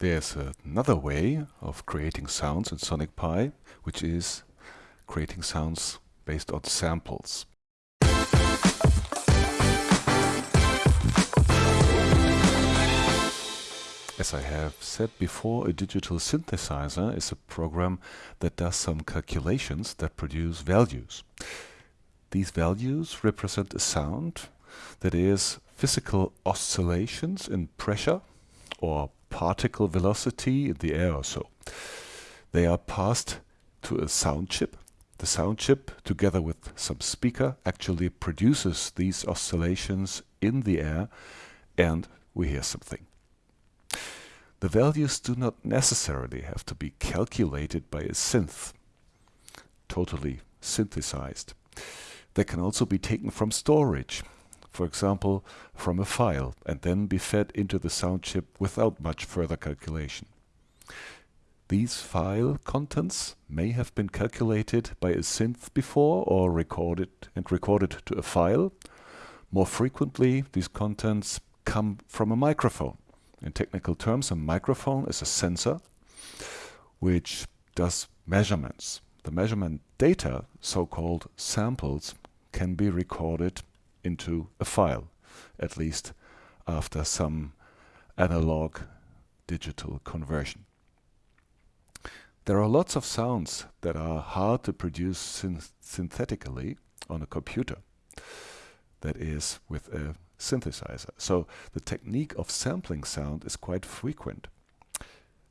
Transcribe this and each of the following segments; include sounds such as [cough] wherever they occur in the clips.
there's another way of creating sounds in Sonic Pi, which is creating sounds based on samples. As I have said before, a digital synthesizer is a program that does some calculations that produce values. These values represent a sound that is physical oscillations in pressure or particle velocity in the air or so. They are passed to a sound chip. The sound chip, together with some speaker, actually produces these oscillations in the air and we hear something. The values do not necessarily have to be calculated by a synth, totally synthesized. They can also be taken from storage, for example from a file, and then be fed into the sound chip without much further calculation. These file contents may have been calculated by a synth before or recorded and recorded to a file. More frequently, these contents come from a microphone. In technical terms, a microphone is a sensor which does measurements. The measurement data, so-called samples, can be recorded into a file, at least after some analog digital conversion. There are lots of sounds that are hard to produce synth synthetically on a computer. That is, with a synthesizer. So the technique of sampling sound is quite frequent.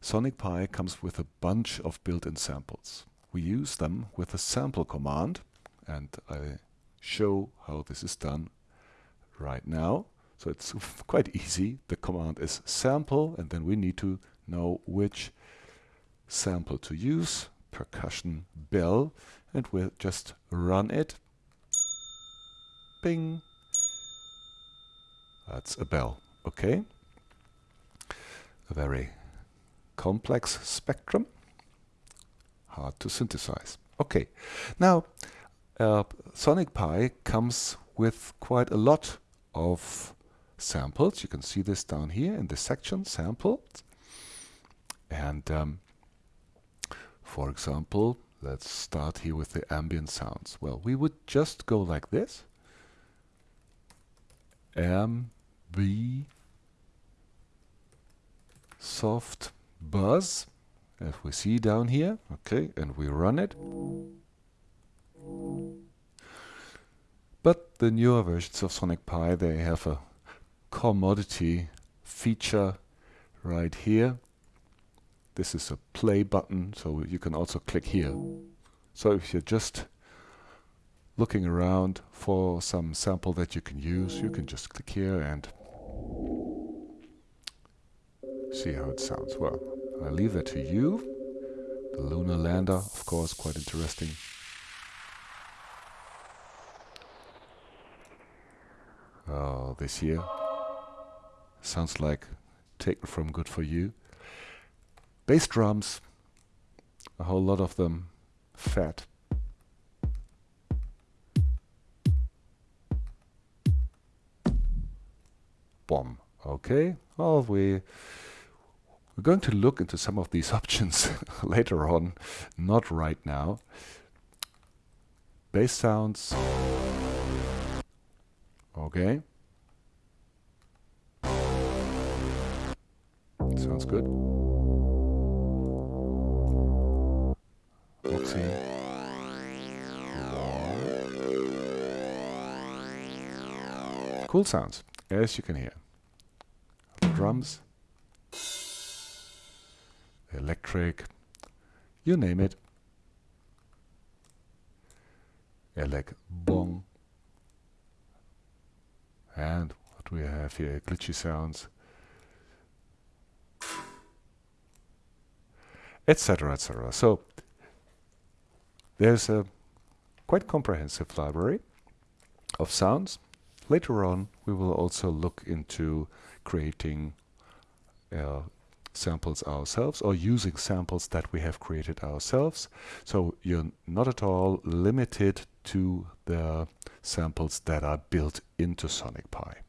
Sonic Pi comes with a bunch of built-in samples. We use them with a sample command and I show how this is done right now. So it's [laughs] quite easy. The command is sample and then we need to know which sample to use, percussion bell, and we'll just run it. Bing. That's a bell, okay? A very complex spectrum, hard to synthesize. Okay, now uh, Sonic Pi comes with quite a lot of samples. You can see this down here in the section, sample. And um, for example, let's start here with the ambient sounds. Well, we would just go like this. M B soft buzz as we see down here okay and we run it but the newer versions of Sonic Pi they have a commodity feature right here this is a play button so you can also click here so if you're just looking around for some sample that you can use you can just click here and see how it sounds. Well, I leave that to you. The lunar lander, of course, quite interesting. Oh, this year. sounds like taken from Good For You. Bass drums, a whole lot of them, fat. Bomb. Okay, well, we we're going to look into some of these [laughs] options [laughs] later on, not right now. Bass sounds. Okay. Sounds good. Oopsie. Cool sounds, as you can hear. Drums electric, you name it. Elec bong. And what we have here? Glitchy sounds. Etc. etc. So there's a quite comprehensive library of sounds. Later on we will also look into creating uh, samples ourselves or using samples that we have created ourselves. So you're not at all limited to the samples that are built into Sonic Pi.